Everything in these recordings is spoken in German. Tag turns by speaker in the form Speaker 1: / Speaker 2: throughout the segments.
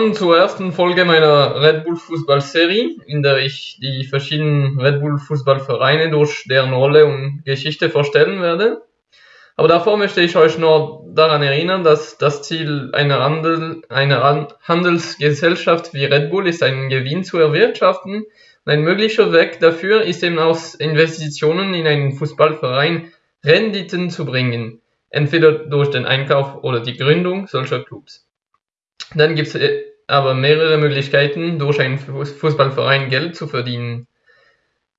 Speaker 1: zur ersten Folge meiner Red Bull Fußball-Serie, in der ich die verschiedenen Red Bull Fußballvereine durch deren Rolle und Geschichte vorstellen werde. Aber davor möchte ich euch nur daran erinnern, dass das Ziel einer, Handel, einer Handelsgesellschaft wie Red Bull ist, einen Gewinn zu erwirtschaften. Und ein möglicher Weg dafür ist eben aus Investitionen in einen Fußballverein Renditen zu bringen, entweder durch den Einkauf oder die Gründung solcher Clubs. Dann gibt es äh, aber mehrere Möglichkeiten, durch einen Fußballverein Geld zu verdienen.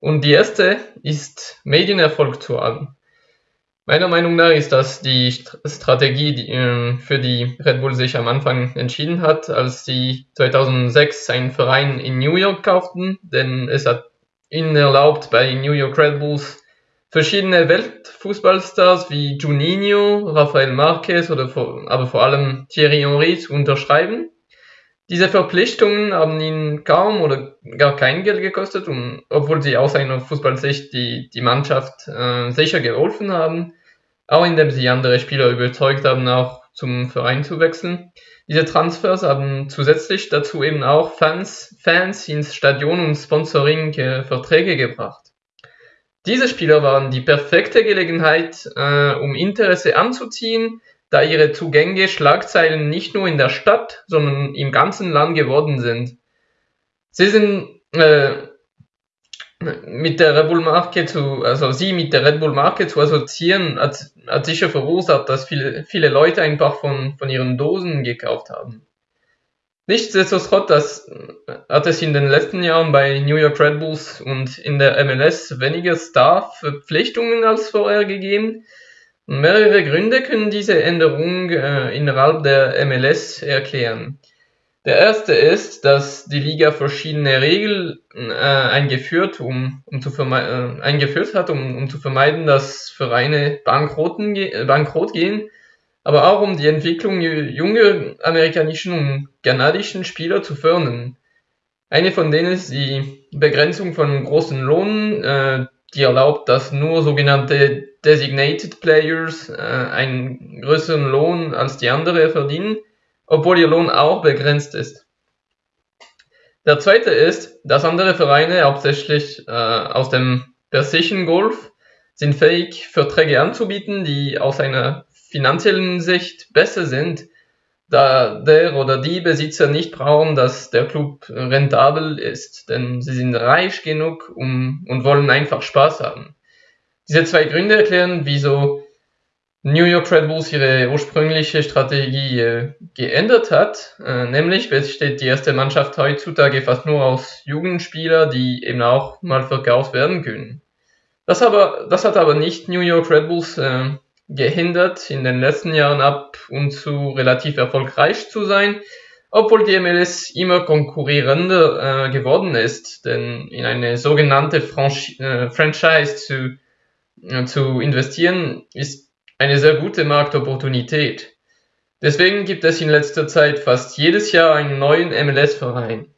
Speaker 1: Und die erste ist, Medienerfolg zu haben. Meiner Meinung nach ist das die Strategie, die, äh, für die Red Bull sich am Anfang entschieden hat, als sie 2006 einen Verein in New York kauften, denn es hat ihnen erlaubt, bei New York Red Bulls verschiedene Weltfußballstars wie Juninho, Rafael Marquez oder vor, aber vor allem Thierry Henry zu unterschreiben. Diese Verpflichtungen haben ihn kaum oder gar kein Geld gekostet, und, obwohl sie aus einer Fußballsicht die, die Mannschaft äh, sicher geholfen haben, auch indem sie andere Spieler überzeugt haben, auch zum Verein zu wechseln. Diese Transfers haben zusätzlich dazu eben auch Fans, Fans ins Stadion und Sponsoring-Verträge gebracht. Diese Spieler waren die perfekte Gelegenheit, äh, um Interesse anzuziehen, da ihre Zugänge Schlagzeilen nicht nur in der Stadt, sondern im ganzen Land geworden sind. Sie sind äh, mit der Red Bull Marke zu, also sie mit der Red Bull Marke zu assoziieren, hat, hat sicher verursacht, dass viele, viele Leute einfach von, von ihren Dosen gekauft haben. Nichtsdestotrotz hat es in den letzten Jahren bei New York Red Bulls und in der MLS weniger Star-Verpflichtungen als vorher gegeben, Mehrere Gründe können diese Änderung äh, innerhalb der MLS erklären. Der erste ist, dass die Liga verschiedene Regeln äh, eingeführt, um, um zu äh, eingeführt hat, um, um zu vermeiden, dass Vereine ge bankrott gehen, aber auch um die Entwicklung junger amerikanischen und kanadischen Spieler zu fördern. Eine von denen ist die Begrenzung von großen Lohnen, äh, die erlaubt, dass nur sogenannte Designated Players äh, einen größeren Lohn als die anderen verdienen, obwohl ihr Lohn auch begrenzt ist. Der zweite ist, dass andere Vereine, hauptsächlich äh, aus dem persischen Golf, sind fähig, Verträge anzubieten, die aus einer finanziellen Sicht besser sind, da der oder die Besitzer nicht brauchen, dass der Club rentabel ist, denn sie sind reich genug um, und wollen einfach Spaß haben. Diese zwei Gründe erklären, wieso New York Red Bulls ihre ursprüngliche Strategie äh, geändert hat. Äh, nämlich besteht die erste Mannschaft heutzutage fast nur aus Jugendspielern, die eben auch mal verkauft werden können. Das, aber, das hat aber nicht New York Red Bulls äh, gehindert, in den letzten Jahren ab und zu relativ erfolgreich zu sein, obwohl die MLS immer konkurrierender äh, geworden ist, denn in eine sogenannte Franchi äh, Franchise zu zu investieren, ist eine sehr gute Marktopportunität. Deswegen gibt es in letzter Zeit fast jedes Jahr einen neuen MLS-Verein.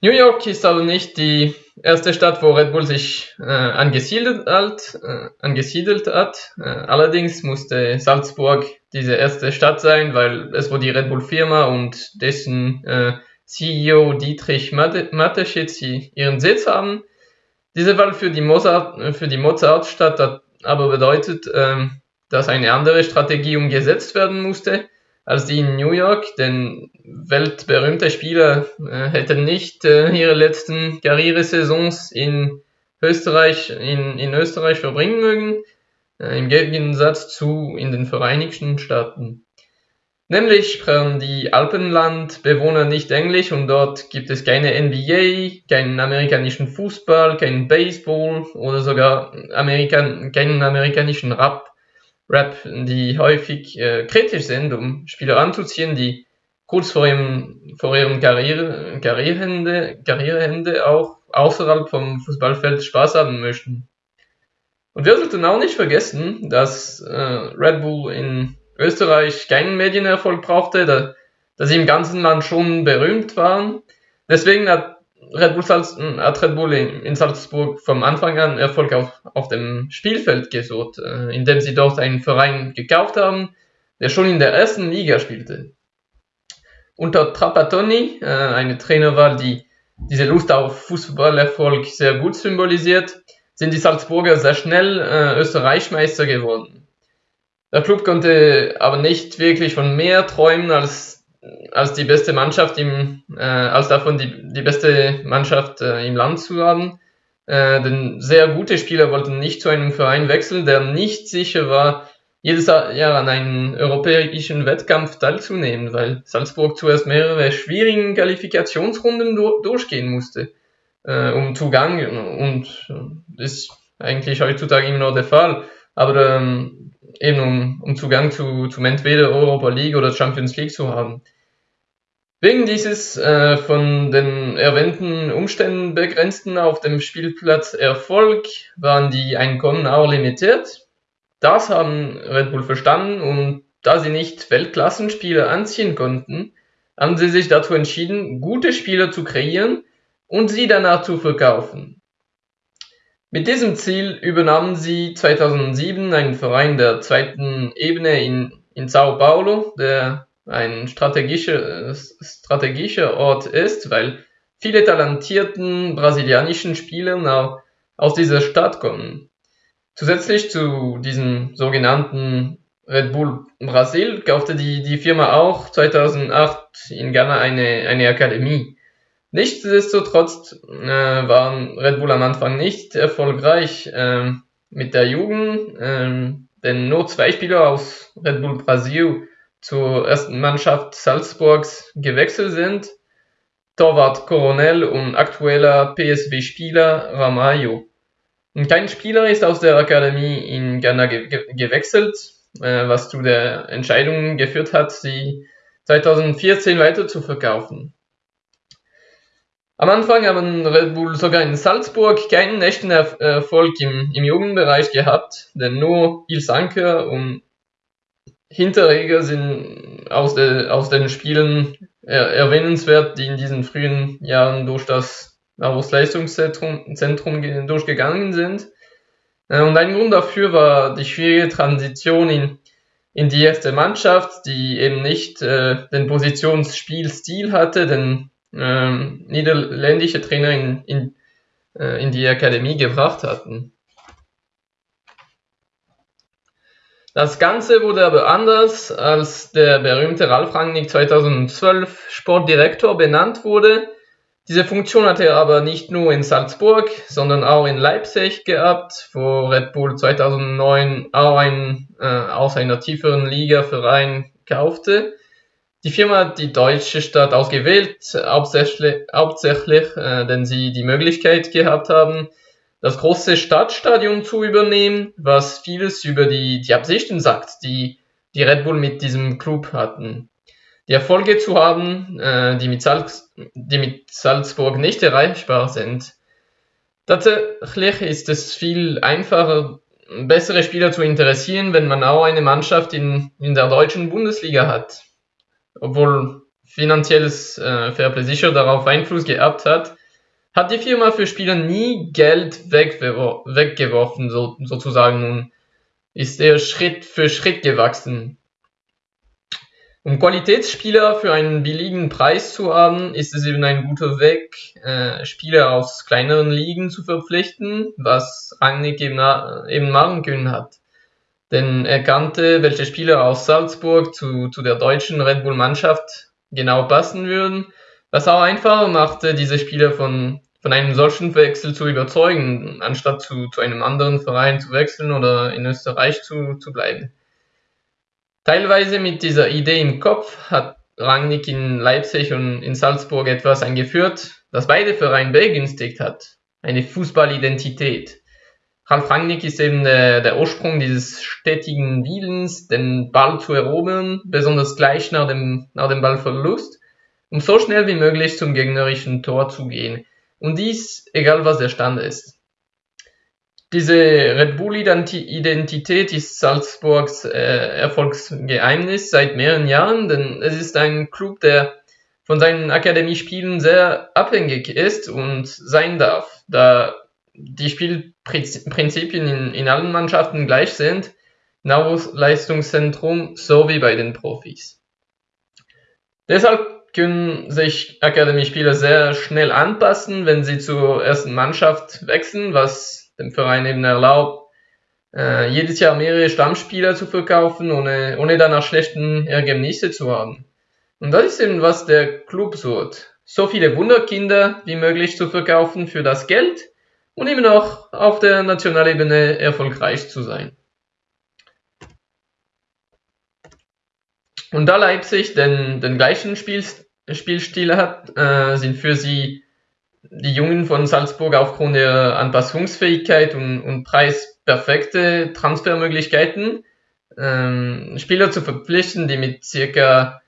Speaker 1: New York ist aber nicht die erste Stadt, wo Red Bull sich äh, angesiedelt hat. Äh, angesiedelt hat. Äh, allerdings musste Salzburg diese erste Stadt sein, weil es wo die Red Bull Firma und dessen äh, CEO Dietrich Mateschitz ihren Sitz haben. Diese Wahl für die, Mozart, für die Mozartstadt hat aber bedeutet, ähm, dass eine andere Strategie umgesetzt werden musste als die in New York, denn weltberühmte Spieler äh, hätten nicht äh, ihre letzten Karrieresaisons in Österreich, in, in Österreich verbringen mögen, äh, im Gegensatz zu in den Vereinigten Staaten. Nämlich sprechen die Alpenlandbewohner nicht Englisch und dort gibt es keine NBA, keinen amerikanischen Fußball, keinen Baseball oder sogar Amerikan keinen amerikanischen Rap, Rap, die häufig äh, kritisch sind, um Spieler anzuziehen, die kurz vor ihrem, vor ihrem Karriere, Karriereende, Karriereende auch außerhalb vom Fußballfeld Spaß haben möchten. Und wir sollten auch nicht vergessen, dass äh, Red Bull in Österreich keinen Medienerfolg brauchte, da, da sie im ganzen Land schon berühmt waren. Deswegen hat Red Bull, Salz, hat Red Bull in, in, Salzburg vom Anfang an Erfolg auf, auf dem Spielfeld gesucht, äh, indem sie dort einen Verein gekauft haben, der schon in der ersten Liga spielte. Unter Trapattoni, äh, eine Trainerwahl, die diese Lust auf Fußballerfolg sehr gut symbolisiert, sind die Salzburger sehr schnell äh, Österreichmeister geworden. Der Club konnte aber nicht wirklich von mehr träumen als, als die beste Mannschaft im, äh, als davon die, die beste Mannschaft äh, im Land zu haben. Äh, denn sehr gute Spieler wollten nicht zu einem Verein wechseln, der nicht sicher war, jedes Jahr an einem europäischen Wettkampf teilzunehmen, weil Salzburg zuerst mehrere schwierigen Qualifikationsrunden do durchgehen musste, äh, um Zugang, und das ist eigentlich heutzutage immer noch der Fall, aber ähm, eben um, um Zugang zu, zum entweder Europa League oder Champions League zu haben. Wegen dieses äh, von den erwähnten Umständen begrenzten auf dem Spielplatz Erfolg waren die Einkommen auch limitiert das haben Red Bull verstanden und da sie nicht Weltklassenspieler anziehen konnten, haben sie sich dazu entschieden, gute Spieler zu kreieren und sie danach zu verkaufen. Mit diesem Ziel übernahmen sie 2007 einen Verein der zweiten Ebene in, in Sao Paulo, der ein strategischer, strategischer Ort ist, weil viele talentierten brasilianischen Spieler aus dieser Stadt kommen. Zusätzlich zu diesem sogenannten Red Bull Brasil kaufte die, die Firma auch 2008 in Ghana eine, eine Akademie. Nichtsdestotrotz äh, waren Red Bull am Anfang nicht erfolgreich äh, mit der Jugend, äh, denn nur zwei Spieler aus Red Bull Brasil zur ersten Mannschaft Salzburgs gewechselt sind. Torwart Coronel und aktueller PSW-Spieler Ramayo. Kein Spieler ist aus der Akademie in Ghana ge ge gewechselt, äh, was zu der Entscheidung geführt hat, sie 2014 weiter zu verkaufen. Am Anfang haben Red Bull sogar in Salzburg keinen echten er Erfolg im, im Jugendbereich gehabt, denn nur Ils Anker und Hinterreger sind aus, de, aus den Spielen er erwähnenswert, die in diesen frühen Jahren durch das aufs Leistungszentrum Zentrum durchgegangen sind. Äh, und ein Grund dafür war die schwierige Transition in, in die erste Mannschaft, die eben nicht äh, den Positionsspielstil hatte, den äh, niederländische Trainer in, in, äh, in die Akademie gebracht hatten. Das Ganze wurde aber anders, als der berühmte Ralf Rangnick 2012 Sportdirektor benannt wurde diese Funktion hatte er aber nicht nur in Salzburg, sondern auch in Leipzig gehabt, wo Red Bull 2009 auch einen äh, aus einer tieferen Liga Verein kaufte. Die Firma hat die deutsche Stadt ausgewählt, hauptsächlich, hauptsächlich äh, denn sie die Möglichkeit gehabt haben, das große Stadtstadion zu übernehmen, was vieles über die, die Absichten sagt, die die Red Bull mit diesem Club hatten die Erfolge zu haben, äh, die, mit die mit Salzburg nicht erreichbar sind. Tatsächlich ist es viel einfacher, bessere Spieler zu interessieren, wenn man auch eine Mannschaft in, in der deutschen Bundesliga hat. Obwohl finanzielles äh, Fairplay sicher darauf Einfluss gehabt hat, hat die Firma für Spieler nie Geld weggeworfen, so, sozusagen, und ist er Schritt für Schritt gewachsen. Um Qualitätsspieler für einen billigen Preis zu haben, ist es eben ein guter Weg, äh, Spieler aus kleineren Ligen zu verpflichten, was Rangnick eben, eben machen können hat. Denn er kannte, welche Spieler aus Salzburg zu, zu der deutschen Red Bull Mannschaft genau passen würden, was auch einfacher machte, diese Spieler von, von einem solchen Wechsel zu überzeugen, anstatt zu, zu einem anderen Verein zu wechseln oder in Österreich zu, zu bleiben. Teilweise mit dieser Idee im Kopf hat Rangnick in Leipzig und in Salzburg etwas eingeführt, das beide Vereine begünstigt hat. Eine Fußballidentität. Ralf Rangnick ist eben der, der Ursprung dieses stetigen Willens, den Ball zu erobern, besonders gleich nach dem, nach dem Ballverlust, um so schnell wie möglich zum gegnerischen Tor zu gehen. Und dies, egal was der Stand ist. Diese Red Bull-Identität ist Salzburgs äh, Erfolgsgeheimnis seit mehreren Jahren, denn es ist ein Club, der von seinen Akademiespielen sehr abhängig ist und sein darf, da die Spielprinzipien in, in allen Mannschaften gleich sind, Nachwuchsleistungszentrum sowie bei den Profis. Deshalb können sich Akademiespieler sehr schnell anpassen, wenn sie zur ersten Mannschaft wechseln, was dem Verein eben erlaubt, äh, jedes Jahr mehrere Stammspieler zu verkaufen, ohne, ohne danach schlechten Ergebnisse zu haben. Und das ist eben, was der Club sucht. So viele Wunderkinder wie möglich zu verkaufen für das Geld und eben auch auf der Nationalebene erfolgreich zu sein. Und da Leipzig den, den gleichen Spiel, Spielstil hat, äh, sind für sie die Jungen von Salzburg aufgrund der Anpassungsfähigkeit und, und Preis perfekte Transfermöglichkeiten, ähm, Spieler zu verpflichten, die mit circa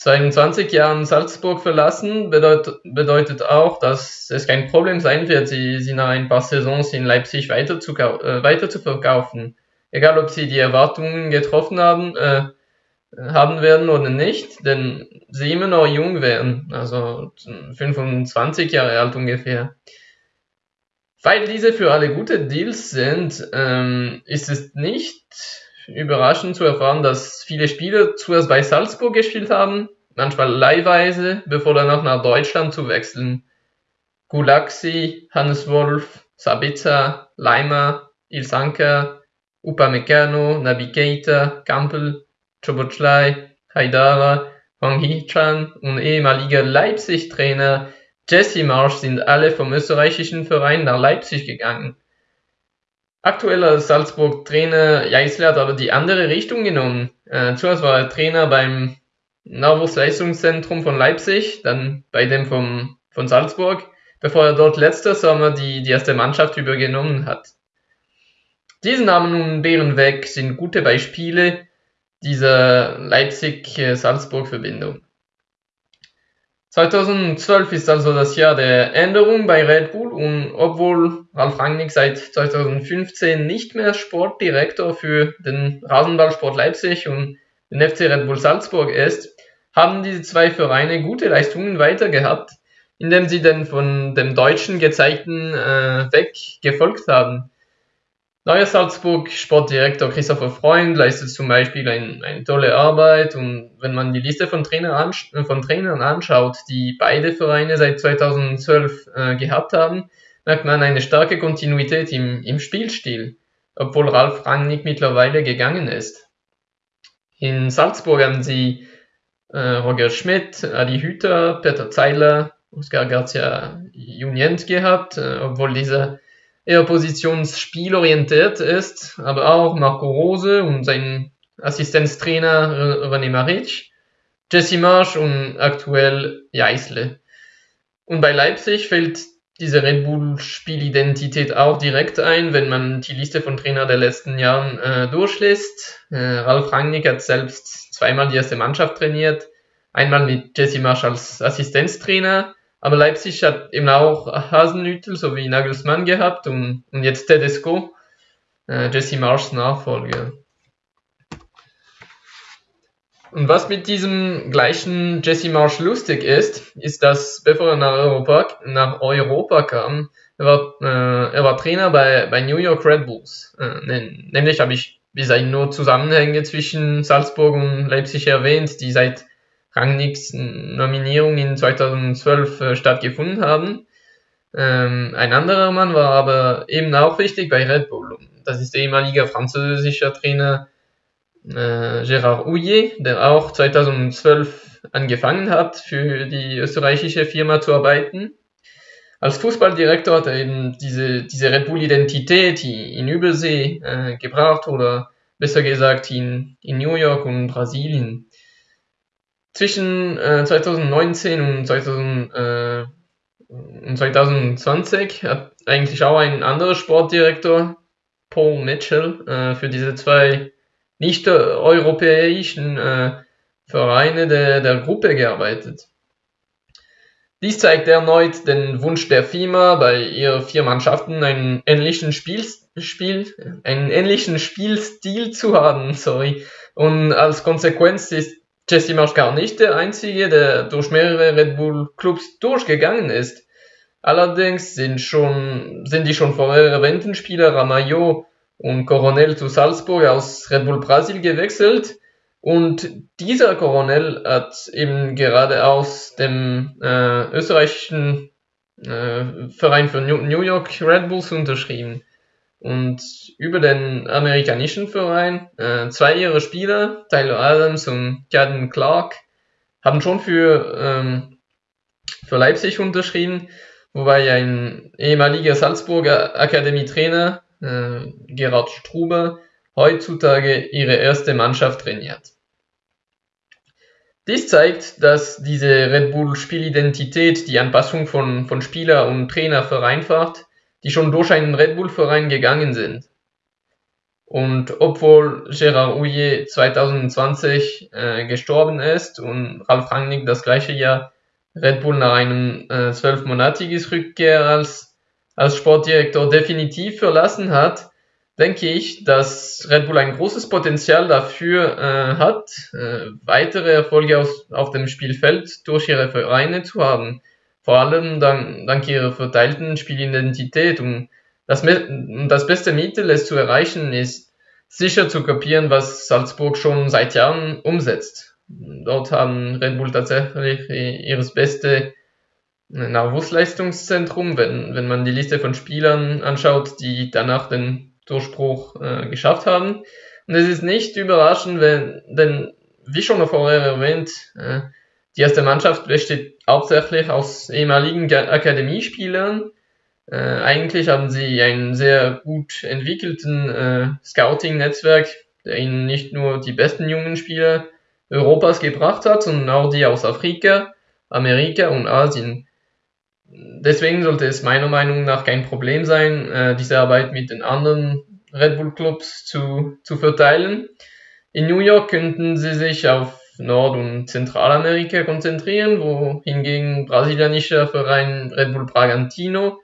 Speaker 1: 22 Jahren Salzburg verlassen, bedeutet, bedeutet auch, dass es kein Problem sein wird, sie, sie nach ein paar Saisons in Leipzig weiter zu, äh, weiter zu verkaufen. Egal, ob sie die Erwartungen getroffen haben, äh, haben werden oder nicht, denn sie immer noch jung werden, also 25 Jahre alt ungefähr. Weil diese für alle gute Deals sind, ähm, ist es nicht überraschend zu erfahren, dass viele Spieler zuerst bei Salzburg gespielt haben, manchmal leihweise, bevor danach nach Deutschland zu wechseln. Gulaxi, Hannes Wolf, Sabitzer, Leimer, Ilsanker, Upamecano, Nabi Keita, Kampel, Chobochlai, Haidara, Wang Hichan und ehemaliger Leipzig-Trainer Jesse Marsch sind alle vom österreichischen Verein nach Leipzig gegangen. Aktueller Salzburg-Trainer Jeißle hat aber die andere Richtung genommen. Äh, zuerst war er Trainer beim Nachwuchsleistungszentrum von Leipzig, dann bei dem vom, von Salzburg, bevor er dort letzter Sommer die, die erste Mannschaft übergenommen hat. Diese Namen und deren Weg sind gute Beispiele dieser Leipzig-Salzburg-Verbindung. 2012 ist also das Jahr der Änderung bei Red Bull und obwohl Ralf Rangnick seit 2015 nicht mehr Sportdirektor für den Rasenballsport Leipzig und den FC Red Bull Salzburg ist, haben diese zwei Vereine gute Leistungen weiter gehabt, indem sie den von dem Deutschen gezeigten äh, Weg gefolgt haben. Neuer Salzburg Sportdirektor Christopher Freund leistet zum Beispiel ein, eine tolle Arbeit und wenn man die Liste von, Trainer von Trainern anschaut, die beide Vereine seit 2012 äh, gehabt haben, merkt man eine starke Kontinuität im, im Spielstil, obwohl Ralf Rangnick mittlerweile gegangen ist. In Salzburg haben sie äh, Roger Schmidt, Adi Hüter, Peter Zeiler, Oscar Garcia Junient gehabt, äh, obwohl dieser eher positionsspielorientiert ist, aber auch Marco Rose und sein Assistenztrainer René Maric, Jesse Marsch und aktuell Jeißle. Und bei Leipzig fällt diese Red Bull Spielidentität auch direkt ein, wenn man die Liste von Trainer der letzten Jahren äh, durchliest. Äh, Ralf Rangnick hat selbst zweimal die erste Mannschaft trainiert, einmal mit Jesse Marsch als Assistenztrainer aber Leipzig hat eben auch Hasenhüttel sowie Nagelsmann gehabt und, und jetzt Tedesco, äh, Jesse Marschs Nachfolger. Und was mit diesem gleichen Jesse Marsch lustig ist, ist, dass bevor er nach Europa, nach Europa kam, er war, äh, er war Trainer bei, bei New York Red Bulls. Äh, nämlich habe ich bisher nur Zusammenhänge zwischen Salzburg und Leipzig erwähnt, die seit Rangnicks Nominierung in 2012 äh, stattgefunden haben. Ähm, ein anderer Mann war aber eben auch wichtig bei Red Bull. Das ist der ehemalige französische Trainer äh, Gérard Houillet, der auch 2012 angefangen hat, für die österreichische Firma zu arbeiten. Als Fußballdirektor hat er eben diese, diese Red Bull-Identität in Übersee äh, gebraucht oder besser gesagt in, in New York und Brasilien zwischen äh, 2019 und, 2000, äh, und 2020 hat eigentlich auch ein anderer Sportdirektor, Paul Mitchell, äh, für diese zwei nicht-europäischen äh, Vereine der, der Gruppe gearbeitet. Dies zeigt erneut den Wunsch der FIMA, bei ihr vier Mannschaften einen ähnlichen Spiel, Spiel, einen ähnlichen Spielstil zu haben, sorry. Und als Konsequenz ist Jesse Marsch gar nicht der Einzige, der durch mehrere Red Bull Clubs durchgegangen ist. Allerdings sind, schon, sind die schon vorher erwähnten Spieler Ramayo und Coronel zu Salzburg aus Red Bull Brasil gewechselt. Und dieser Coronel hat eben gerade aus dem äh, österreichischen äh, Verein für New York Red Bulls unterschrieben. Und über den amerikanischen Verein, äh, zwei ihrer Spieler, Tyler Adams und Caden Clark, haben schon für, ähm, für Leipzig unterschrieben, wobei ein ehemaliger Salzburger Akademietrainer, äh, Gerhard Struber, heutzutage ihre erste Mannschaft trainiert. Dies zeigt, dass diese Red Bull Spielidentität die Anpassung von, von Spieler und Trainer vereinfacht, die schon durch einen Red Bull Verein gegangen sind. Und obwohl Gérard Houillet 2020 äh, gestorben ist und Ralf Rangnick das gleiche Jahr Red Bull nach einem äh, zwölfmonatiges Rückkehr als, als Sportdirektor definitiv verlassen hat, denke ich, dass Red Bull ein großes Potenzial dafür äh, hat, äh, weitere Erfolge auf, auf dem Spielfeld durch ihre Vereine zu haben. Vor allem dank, dank ihrer verteilten Spielidentität und das, das beste Mittel, es zu erreichen, ist sicher zu kopieren, was Salzburg schon seit Jahren umsetzt. Dort haben Red Bull tatsächlich ihres beste Nachwuchsleistungszentrum, wenn, wenn man die Liste von Spielern anschaut, die danach den Durchbruch äh, geschafft haben. Und es ist nicht überraschend, wenn, denn wie schon vorher erwähnt, äh, die erste Mannschaft besteht hauptsächlich aus ehemaligen Akademiespielern, äh, eigentlich haben sie einen sehr gut entwickelten äh, Scouting-Netzwerk, der ihnen nicht nur die besten jungen Spieler Europas gebracht hat, sondern auch die aus Afrika, Amerika und Asien. Deswegen sollte es meiner Meinung nach kein Problem sein, äh, diese Arbeit mit den anderen Red Bull Clubs zu, zu verteilen. In New York könnten sie sich auf Nord- und Zentralamerika konzentrieren, wo hingegen brasilianischer Verein Red Bull Bragantino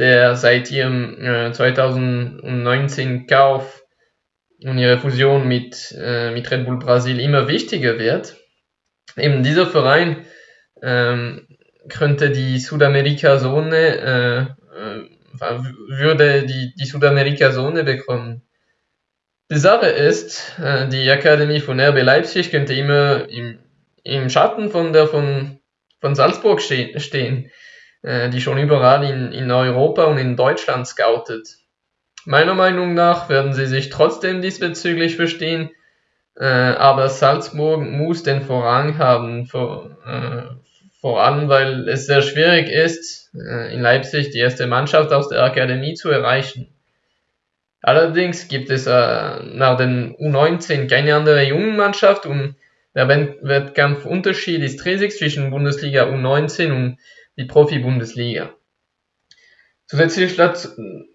Speaker 1: der seit ihrem äh, 2019 Kauf und ihre Fusion mit, äh, mit Red Bull Brasil immer wichtiger wird. Eben dieser Verein ähm, könnte die Südamerika-Zone, äh, äh, würde die, die Südamerika-Zone bekommen. Die Sache ist, äh, die Akademie von RB Leipzig könnte immer im, im Schatten von der von, von Salzburg ste stehen. Äh, die schon überall in, in Europa und in Deutschland scoutet. Meiner Meinung nach werden sie sich trotzdem diesbezüglich verstehen, äh, aber Salzburg muss den Vorrang haben, vor, vor allem weil es sehr schwierig ist, in Leipzig die erste Mannschaft aus der Akademie zu erreichen. Allerdings gibt es äh, nach den U19 keine andere Jungenmannschaft und der Wettkampfunterschied ist riesig zwischen Bundesliga U19 und die Profi-Bundesliga. Zusätzlich dazu,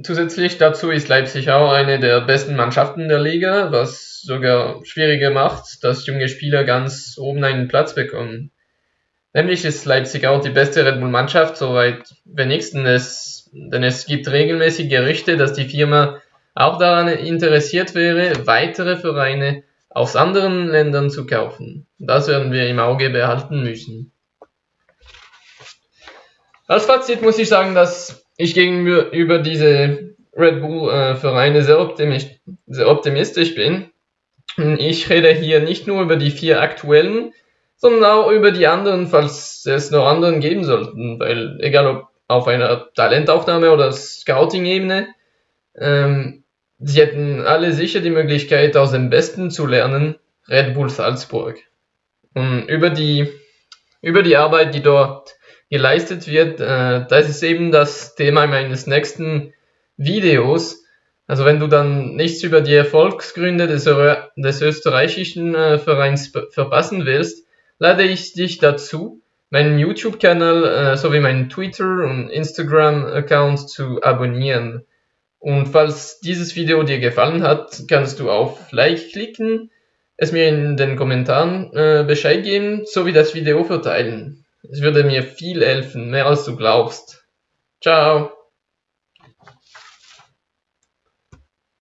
Speaker 1: zusätzlich dazu ist Leipzig auch eine der besten Mannschaften der Liga, was sogar schwieriger macht, dass junge Spieler ganz oben einen Platz bekommen. Nämlich ist Leipzig auch die beste Red Bull-Mannschaft, soweit wenigstens es, denn es gibt regelmäßig Gerüchte, dass die Firma auch daran interessiert wäre, weitere Vereine aus anderen Ländern zu kaufen. Das werden wir im Auge behalten müssen. Als Fazit muss ich sagen, dass ich gegenüber diese Red Bull äh, sehr, optimistisch, sehr optimistisch bin. Ich rede hier nicht nur über die vier aktuellen, sondern auch über die anderen, falls es noch anderen geben sollten, weil egal ob auf einer Talentaufnahme oder Scouting-Ebene, ähm, sie hätten alle sicher die Möglichkeit, aus dem Besten zu lernen, Red Bull Salzburg. Und über die, über die Arbeit, die dort geleistet wird. Äh, das ist eben das Thema meines nächsten Videos. Also wenn du dann nichts über die Erfolgsgründe des, des österreichischen äh, Vereins verpassen willst, lade ich dich dazu, meinen YouTube-Kanal äh, sowie meinen Twitter- und Instagram-Account zu abonnieren. Und falls dieses Video dir gefallen hat, kannst du auf Like klicken, es mir in den Kommentaren äh, Bescheid geben, sowie das Video verteilen. Es würde mir viel helfen, mehr als du glaubst. Ciao.